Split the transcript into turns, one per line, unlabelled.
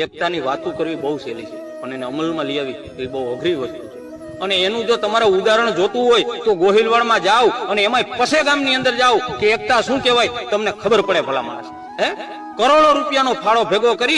એકતાની વાતો કરવી બહુ સહેલી છે. પણ એને અમલમાં લઈ આવી. એ બહુ અઘરી વસ્તુ છે. અને એનું જો તમારે ઉદાહરણ જોતું હોય, તો ગોહિલવાડમાં જાઓ અને એમાંય પસે ગામની અંદર જાઓ કે એકતા શું કહેવાય? તમને ખબર પડે ભલા માણસ. હે? કરોડો રૂપિયાનો ફાળો ભેગો કરી